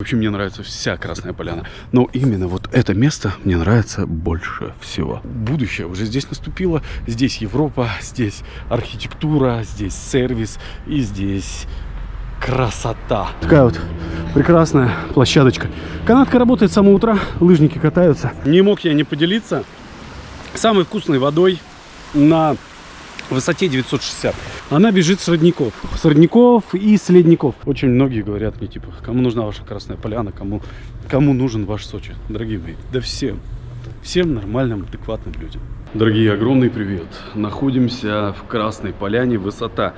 Вообще мне нравится вся Красная Поляна. Но именно вот это место мне нравится больше всего. Будущее уже здесь наступило. Здесь Европа, здесь архитектура, здесь сервис и здесь красота. Такая вот прекрасная площадочка. Канатка работает с самого утра, лыжники катаются. Не мог я не поделиться самой вкусной водой на высоте 960. Она бежит с родников. С родников и с ледников. Очень многие говорят мне, типа, кому нужна ваша Красная Поляна, кому, кому нужен ваш Сочи. Дорогие мои, да всем. Всем нормальным, адекватным людям. Дорогие, огромный привет. Находимся в Красной Поляне. Высота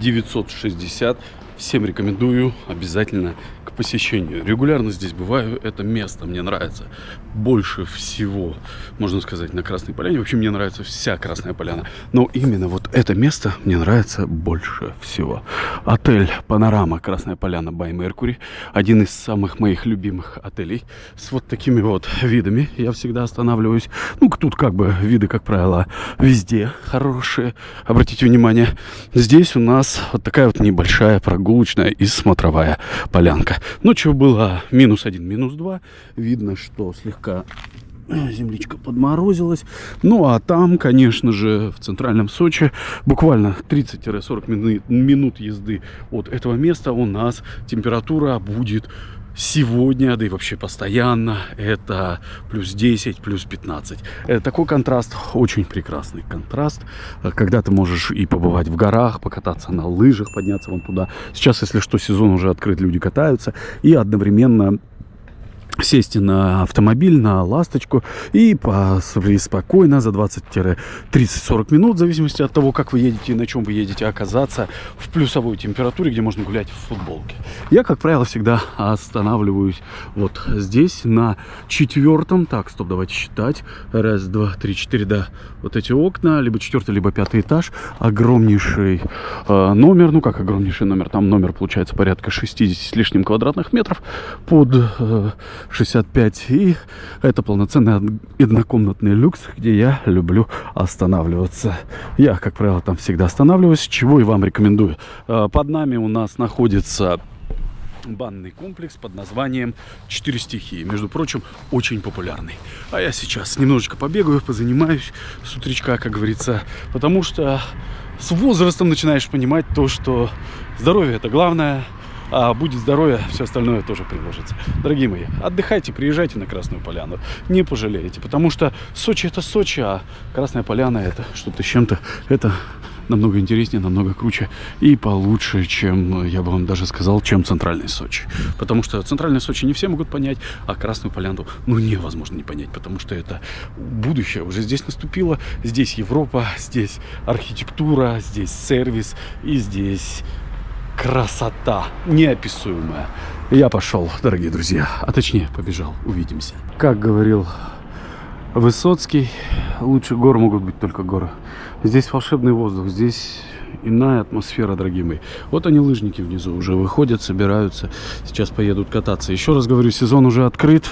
960. Всем рекомендую обязательно посещению. Регулярно здесь бываю, это место мне нравится больше всего, можно сказать, на Красной Поляне. Вообще мне нравится вся Красная Поляна, но именно вот это место мне нравится больше всего. Отель Панорама Красная Поляна by Mercury, один из самых моих любимых отелей с вот такими вот видами. Я всегда останавливаюсь, ну тут как бы виды, как правило, везде хорошие. Обратите внимание, здесь у нас вот такая вот небольшая прогулочная и смотровая полянка. Ночью было минус один, минус два. Видно, что слегка земличка подморозилась. Ну, а там, конечно же, в центральном Сочи, буквально 30-40 минут, езды от этого места у нас температура будет сегодня, да и вообще постоянно, это плюс 10, плюс 15. Это такой контраст, очень прекрасный контраст, когда ты можешь и побывать в горах, покататься на лыжах, подняться вон туда. Сейчас, если что, сезон уже открыт, люди катаются, и одновременно сесть на автомобиль, на ласточку и по, спокойно за 20-30-40 минут, в зависимости от того, как вы едете и на чем вы едете, оказаться в плюсовой температуре, где можно гулять в футболке. Я, как правило, всегда останавливаюсь вот здесь, на четвертом. Так, стоп, давайте считать. Раз, два, три, четыре, да. Вот эти окна, либо четвертый, либо пятый этаж. Огромнейший э, номер, ну как огромнейший номер, там номер получается порядка 60 с лишним квадратных метров под... Э, 65. И это полноценный однокомнатный люкс, где я люблю останавливаться. Я, как правило, там всегда останавливаюсь, чего и вам рекомендую. А, под нами у нас находится банный комплекс под названием «Четыре стихии». Между прочим, очень популярный. А я сейчас немножечко побегаю, позанимаюсь с утречка, как говорится, потому что с возрастом начинаешь понимать то, что здоровье – это главное – а будет здоровье, все остальное тоже приложится. Дорогие мои, отдыхайте, приезжайте на Красную Поляну, не пожалеете, потому что Сочи это Сочи, а Красная Поляна это что-то с чем-то, это намного интереснее, намного круче и получше, чем, я бы вам даже сказал, чем центральный Сочи. Потому что центральный Сочи не все могут понять, а Красную Поляну, ну, невозможно не понять, потому что это будущее уже здесь наступило. Здесь Европа, здесь архитектура, здесь сервис и здесь красота неописуемая. Я пошел, дорогие друзья, а точнее побежал. Увидимся. Как говорил Высоцкий, лучше гор могут быть только горы. Здесь волшебный воздух, здесь иная атмосфера, дорогие мои. Вот они, лыжники внизу, уже выходят, собираются. Сейчас поедут кататься. Еще раз говорю, сезон уже открыт.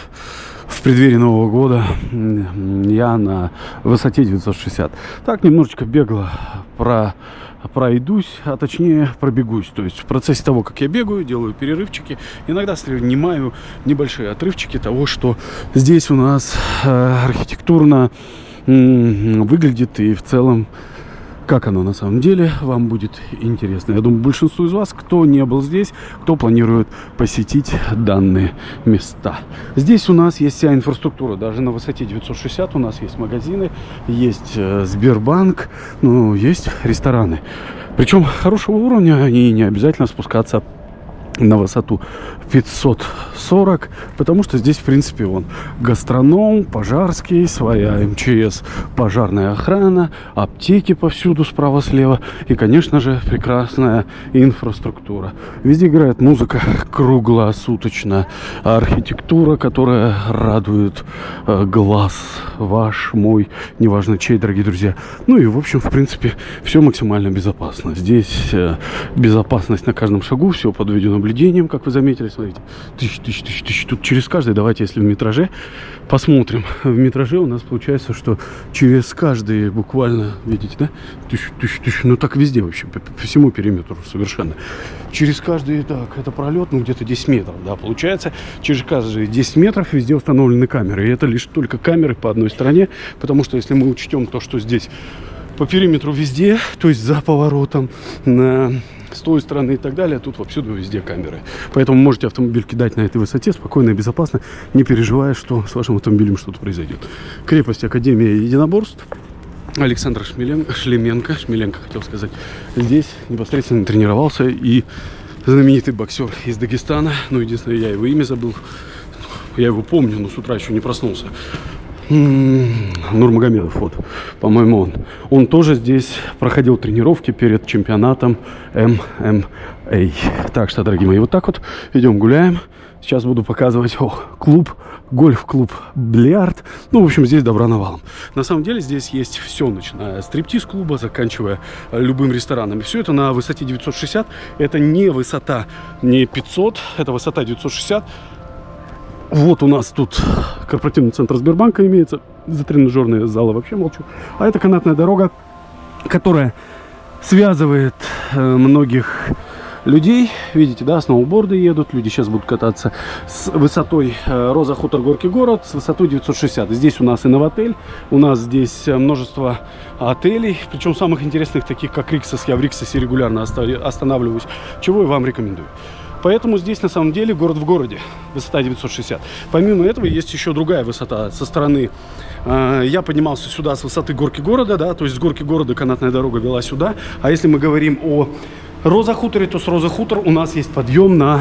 В преддверии Нового года я на высоте 960. Так, немножечко бегло про пройдусь, а точнее пробегусь. То есть в процессе того, как я бегаю, делаю перерывчики, иногда снимаю небольшие отрывчики того, что здесь у нас э, архитектурно выглядит и в целом как оно на самом деле, вам будет интересно. Я думаю, большинству из вас, кто не был здесь, кто планирует посетить данные места. Здесь у нас есть вся инфраструктура, даже на высоте 960 у нас есть магазины, есть э, Сбербанк, ну, есть рестораны. Причем хорошего уровня, и не обязательно спускаться на высоту 540, потому что здесь, в принципе, он гастроном, пожарский, своя МЧС, пожарная охрана, аптеки повсюду справа-слева и, конечно же, прекрасная инфраструктура. Везде играет музыка круглосуточно, архитектура, которая радует э, глаз ваш, мой, неважно чей, дорогие друзья. Ну и, в общем, в принципе, все максимально безопасно. Здесь э, безопасность на каждом шагу, все подведено наблюдением, как вы заметили, смотрите. Тысяч, тысяч, тысяч, тысяч. Тут через каждый, давайте, если в метраже, посмотрим. В метраже у нас получается, что через каждый буквально, видите, да? Тысяч, тысяч, тысяч. Ну так везде вообще, по, по всему периметру совершенно. Через каждый, так, это пролет, ну где-то 10 метров, да, получается. Через каждые 10 метров везде установлены камеры. И это лишь только камеры по одной стороне, потому что если мы учтем то, что здесь по периметру везде, то есть за поворотом, на с той стороны и так далее. Тут повсюду везде камеры. Поэтому можете автомобиль кидать на этой высоте спокойно и безопасно, не переживая, что с вашим автомобилем что-то произойдет. Крепость Академия единоборств. Александр Шмелен... Шлеменко, Шмеленко хотел сказать, здесь непосредственно тренировался и знаменитый боксер из Дагестана. Ну, единственное, я его имя забыл. Я его помню, но с утра еще не проснулся. Нурмагомедов, вот, по-моему, он. Он тоже здесь проходил тренировки перед чемпионатом ММА. Так что, дорогие мои, вот так вот идем гуляем. Сейчас буду показывать о, клуб, гольф-клуб Бильярд. Ну, в общем, здесь добра навалом. На самом деле здесь есть все, начиная стриптиз-клуба, заканчивая любым рестораном. И все это на высоте 960. Это не высота, не 500, это высота 960. Вот у нас тут корпоративный центр Сбербанка имеется. За тренажерные залы вообще молчу. А это канатная дорога, которая связывает э, многих людей. Видите, да, сноуборды едут. Люди сейчас будут кататься с высотой э, Роза Хутор Горький город, с высотой 960. Здесь у нас и новотель, у нас здесь э, множество отелей, причем самых интересных, таких как Риксос. Я в Риксосе регулярно останавливаюсь, чего и вам рекомендую. Поэтому здесь на самом деле город в городе, высота 960. Помимо этого есть еще другая высота со стороны. Э, я поднимался сюда с высоты горки города, да, то есть с горки города канатная дорога вела сюда. А если мы говорим о Роза Хуторе, то с Роза Хутор у нас есть подъем на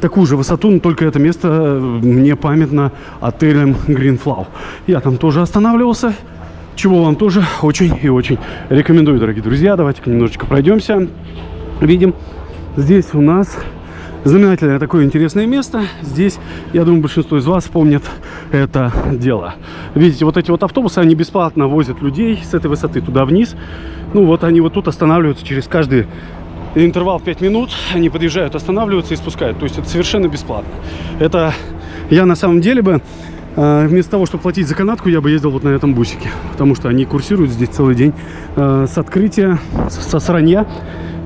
такую же высоту, но только это место э, мне памятно отелем Greenflow. Я там тоже останавливался, чего вам тоже очень и очень рекомендую, дорогие друзья. Давайте-ка немножечко пройдемся. Видим, здесь у нас знаменательное такое интересное место. Здесь, я думаю, большинство из вас помнит это дело. Видите, вот эти вот автобусы, они бесплатно возят людей с этой высоты туда вниз. Ну вот они вот тут останавливаются через каждый интервал 5 минут. Они подъезжают, останавливаются и спускают. То есть это совершенно бесплатно. Это я на самом деле бы э, вместо того, чтобы платить за канатку, я бы ездил вот на этом бусике. Потому что они курсируют здесь целый день э, с открытия, со сранья,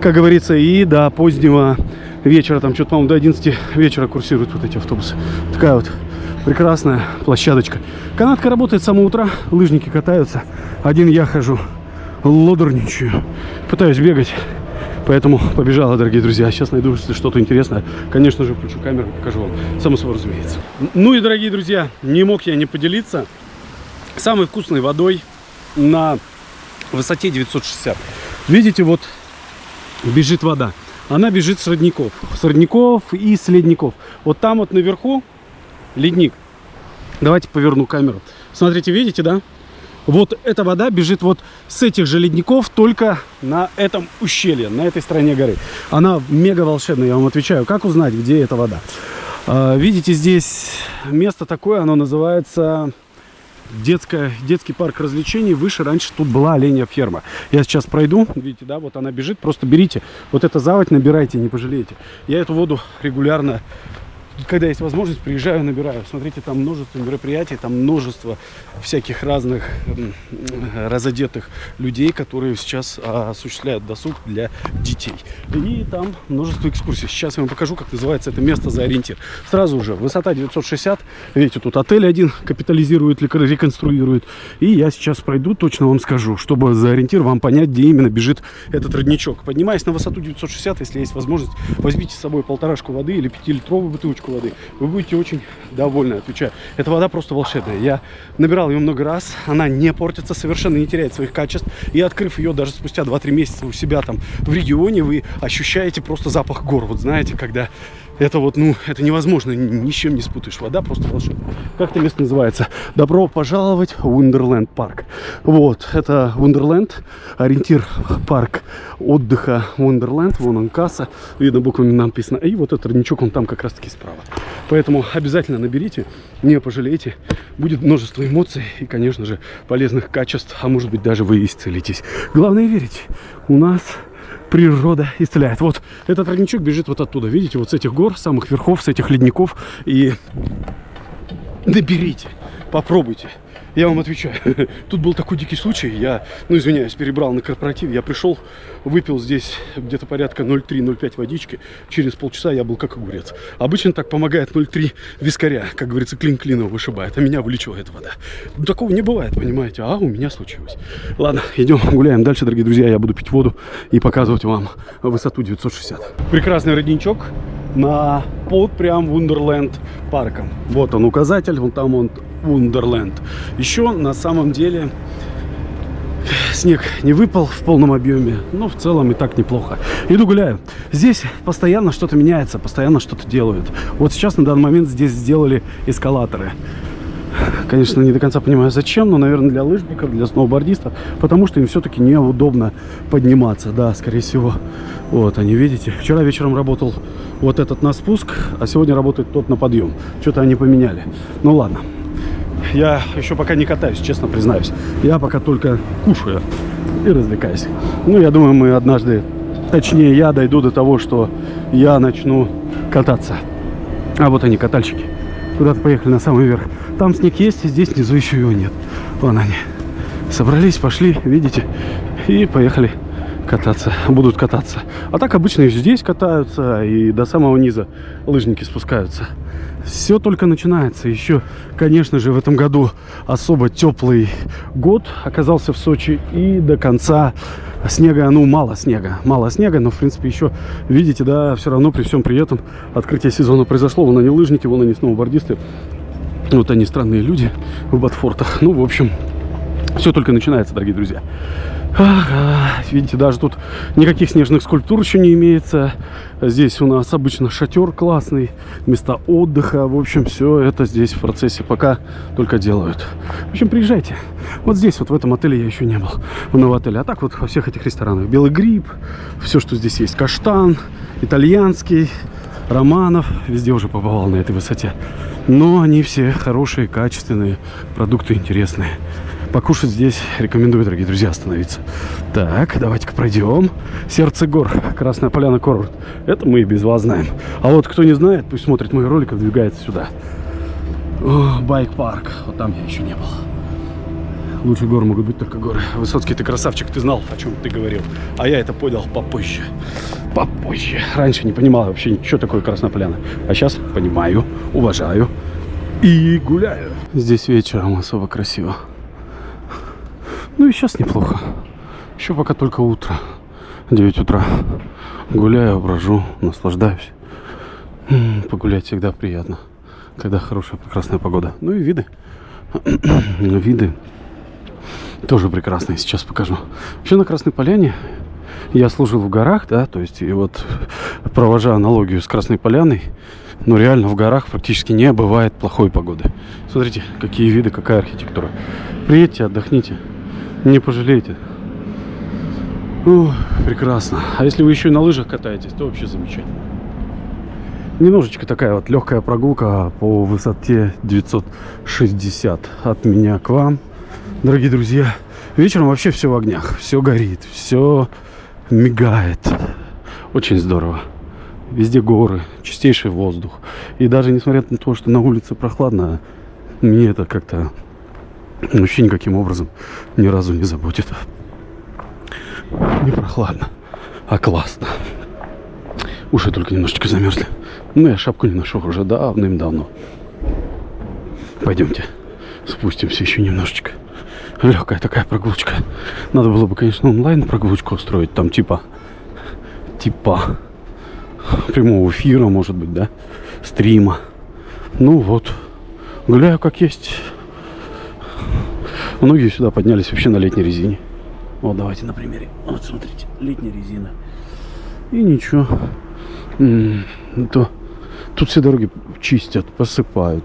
как говорится, и до позднего вечера, там что-то, по-моему, до 11 вечера курсируют вот эти автобусы. Такая вот прекрасная площадочка. Канатка работает с самого утра, лыжники катаются. Один я хожу, лодорничаю, пытаюсь бегать. Поэтому побежала, дорогие друзья. Сейчас найду, что-то интересное. Конечно же, включу камеру, покажу вам. Само собой, разумеется. Ну и, дорогие друзья, не мог я не поделиться самой вкусной водой на высоте 960. Видите, вот бежит вода она бежит с родников. С родников и с ледников. Вот там вот наверху ледник. Давайте поверну камеру. Смотрите, видите, да? Вот эта вода бежит вот с этих же ледников, только на этом ущелье, на этой стороне горы. Она мега волшебная, я вам отвечаю. Как узнать, где эта вода? А, видите, здесь место такое, оно называется детская, детский парк развлечений. Выше раньше тут была оленя ферма. Я сейчас пройду, видите, да, вот она бежит. Просто берите вот это заводь, набирайте, не пожалеете. Я эту воду регулярно когда есть возможность, приезжаю, набираю. Смотрите, там множество мероприятий, там множество всяких разных разодетых людей, которые сейчас а, осуществляют досуг для детей. И там множество экскурсий. Сейчас я вам покажу, как называется это место за ориентир. Сразу же, высота 960. Видите, тут отель один капитализирует, реконструирует. И я сейчас пройду, точно вам скажу, чтобы за ориентир вам понять, где именно бежит этот родничок. Поднимаясь на высоту 960, если есть возможность, возьмите с собой полторашку воды или пятилитровую бутылочку воды. Вы будете очень довольны, отвечаю. Эта вода просто волшебная. Я набирал ее много раз. Она не портится, совершенно не теряет своих качеств. И открыв ее даже спустя 2-3 месяца у себя там в регионе, вы ощущаете просто запах гор. Вот знаете, когда это вот, ну, это невозможно, ни с чем не спутаешь. Вода просто волшебная. Как это место называется? Добро пожаловать в Wonderland парк. Вот, это Wonderland, ориентир парк отдыха Wonderland. Вон он касса, видно буквами написано. И вот этот родничок, он там как раз таки справа. Поэтому обязательно наберите, не пожалеете. Будет множество эмоций и, конечно же, полезных качеств, а может быть даже вы исцелитесь. Главное верить. У нас природа исцеляет. Вот этот родничок бежит вот оттуда, видите, вот с этих гор, самых верхов, с этих ледников. И наберите, попробуйте. Я вам отвечаю. Тут был такой дикий случай. Я, ну извиняюсь, перебрал на корпоратив. Я пришел, выпил здесь где-то порядка 0,3-0,5 водички. Через полчаса я был как огурец. Обычно так помогает 0,3 вискаря. Как говорится, клин клином вышибает. А меня вылечивает вода. Такого не бывает, понимаете? А у меня случилось. Ладно, идем гуляем дальше, дорогие друзья. Я буду пить воду и показывать вам высоту 960. Прекрасный родничок на под прям Вундерленд парком. Вот он указатель, вон там он Вундерленд. Еще на самом деле снег не выпал в полном объеме, но в целом и так неплохо. Иду гуляю. Здесь постоянно что-то меняется, постоянно что-то делают. Вот сейчас на данный момент здесь сделали эскалаторы. Конечно, не до конца понимаю, зачем, но, наверное, для лыжников, для сноубордистов, потому что им все-таки неудобно подниматься, да, скорее всего. Вот, они, видите, вчера вечером работал вот этот на спуск, а сегодня работает тот на подъем. Что-то они поменяли. Ну, ладно. Я еще пока не катаюсь, честно признаюсь. Я пока только кушаю и развлекаюсь. Ну, я думаю, мы однажды, точнее, я дойду до того, что я начну кататься. А вот они, катальщики. Куда-то поехали на самый верх. Там снег есть, здесь внизу еще его нет. Вон они. Собрались, пошли, видите, и поехали кататься, будут кататься. А так обычно и здесь катаются, и до самого низа лыжники спускаются. Все только начинается. Еще, конечно же, в этом году особо теплый год оказался в Сочи. И до конца снега, ну, мало снега. Мало снега, но, в принципе, еще, видите, да, все равно при всем при этом открытие сезона произошло. Вон они лыжники, вон они сноубордисты. Вот они странные люди в Батфортах. Ну, в общем, все только начинается, дорогие друзья. Ага, видите, даже тут никаких снежных скульптур еще не имеется. Здесь у нас обычно шатер классный, места отдыха. В общем, все это здесь в процессе пока только делают. В общем, приезжайте. Вот здесь, вот в этом отеле я еще не был. В новом. А так вот во всех этих ресторанах. Белый гриб, все, что здесь есть. Каштан, итальянский, романов. Везде уже побывал на этой высоте. Но они все хорошие, качественные, продукты интересные. Покушать здесь рекомендую, дорогие друзья, остановиться. Так, давайте-ка пройдем. Сердце гор, Красная Поляна Курорт. Это мы и без вас знаем. А вот кто не знает, пусть смотрит мой ролик и двигается сюда. Байк-парк. Вот там я еще не был. Лучше гор могут быть только горы. Высоцкий, ты красавчик, ты знал, о чем ты говорил. А я это понял попозже. Попозже. Раньше не понимал вообще, что такое Красная Поляна. А сейчас понимаю, уважаю и гуляю. Здесь вечером особо красиво. Ну и сейчас неплохо. Еще пока только утро. 9 утра. Гуляю, брожу, наслаждаюсь. Погулять всегда приятно. Когда хорошая, прекрасная погода. Ну и виды. виды тоже прекрасные. Сейчас покажу. Вообще на Красной Поляне я служил в горах, да, то есть и вот провожая аналогию с Красной Поляной, ну реально в горах практически не бывает плохой погоды. Смотрите, какие виды, какая архитектура. Приедьте, отдохните. Не пожалеете. О, прекрасно. А если вы еще и на лыжах катаетесь, то вообще замечательно. Немножечко такая вот легкая прогулка по высоте 960 от меня к вам. Дорогие друзья, вечером вообще все в огнях. Все горит, все мигает. Очень здорово. Везде горы, чистейший воздух. И даже несмотря на то, что на улице прохладно, мне это как-то вообще никаким образом ни разу не заботит. Не прохладно, а классно. Уши только немножечко замерзли. Ну, я шапку не ношу уже давным-давно. Пойдемте, спустимся еще немножечко. Легкая такая прогулочка. Надо было бы, конечно, онлайн прогулочку устроить. Там типа, типа прямого эфира, может быть, да, стрима. Ну вот, гуляю как есть. Многие сюда поднялись вообще на летней резине. Вот давайте на примере. Вот смотрите, летняя резина. И ничего. то, тут все дороги чистят, посыпают.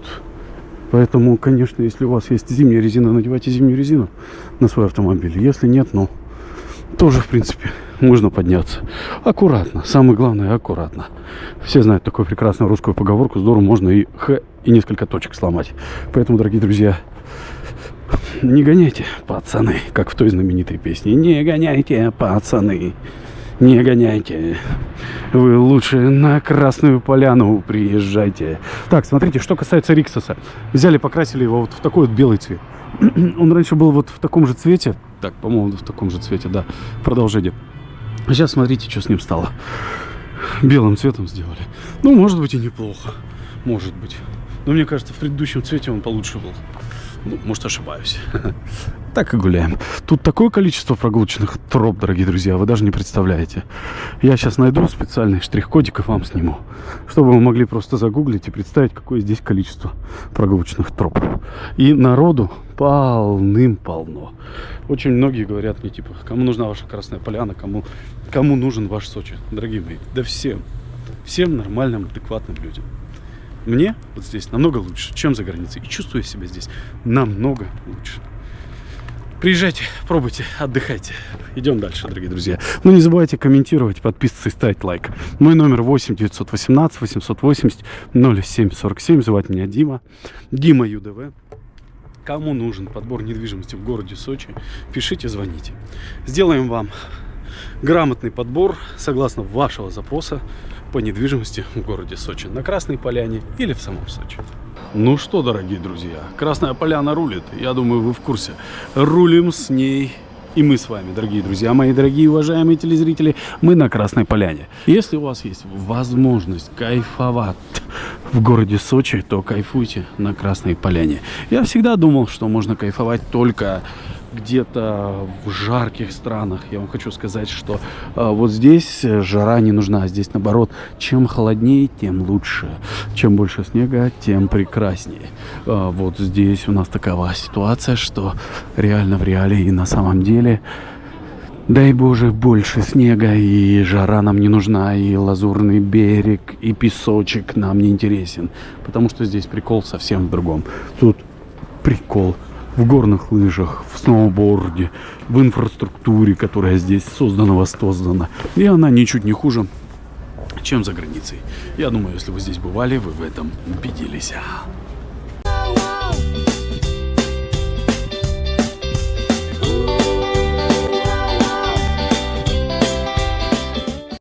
Поэтому, конечно, если у вас есть зимняя резина, надевайте зимнюю резину на свой автомобиль. Если нет, ну, тоже, в принципе, можно подняться. Аккуратно. Самое главное, аккуратно. Все знают такую прекрасную русскую поговорку. Здорово можно и х, и несколько точек сломать. Поэтому, дорогие друзья, не гоняйте, пацаны, как в той знаменитой песне. Не гоняйте, пацаны. не гоняйте. Вы лучше на Красную Поляну приезжайте. Так, смотрите, что касается Риксоса. Взяли, покрасили его вот в такой вот белый цвет. Он раньше был вот в таком же цвете. Так, по-моему, в таком же цвете, да. Продолжение. Сейчас смотрите, что с ним стало. Белым цветом сделали. Ну, может быть и неплохо. Может быть. Но мне кажется, в предыдущем цвете он получше был. Ну, может, ошибаюсь. Так и гуляем. Тут такое количество прогулочных троп, дорогие друзья, вы даже не представляете. Я сейчас найду специальный штрих-кодик и вам сниму, чтобы вы могли просто загуглить и представить, какое здесь количество прогулочных троп. И народу полным-полно. Очень многие говорят мне, типа, кому нужна ваша Красная Поляна, кому, кому нужен ваш Сочи, дорогие мои. Да всем. Всем нормальным, адекватным людям. Мне вот здесь намного лучше, чем за границей. И чувствую себя здесь намного лучше. Приезжайте, пробуйте, отдыхайте. Идем дальше, дорогие друзья. Ну, не забывайте комментировать, подписываться и ставить лайк. Мой номер 8 918 880 0747. Звать меня Дима. Дима ЮДВ. Кому нужен подбор недвижимости в городе Сочи, пишите, звоните. Сделаем вам грамотный подбор согласно вашего запроса по недвижимости в городе Сочи, на Красной Поляне или в самом Сочи. Ну что, дорогие друзья, Красная Поляна рулит. Я думаю, вы в курсе. Рулим с ней и мы с вами, дорогие друзья, мои дорогие уважаемые телезрители, мы на Красной Поляне. Если у вас есть возможность кайфовать в городе Сочи, то кайфуйте на Красной Поляне. Я всегда думал, что можно кайфовать только где-то в жарких странах. Я вам хочу сказать, что э, вот здесь жара не нужна, а здесь наоборот, чем холоднее, тем лучше. Чем больше снега, тем прекраснее. Э, вот здесь у нас такова ситуация, что реально в реале и на самом деле Дай Боже, больше снега, и жара нам не нужна, и лазурный берег, и песочек нам не интересен. Потому что здесь прикол совсем в другом. Тут прикол в горных лыжах, в сноуборде, в инфраструктуре, которая здесь создана, воссоздана. И она ничуть не хуже, чем за границей. Я думаю, если вы здесь бывали, вы в этом убедились.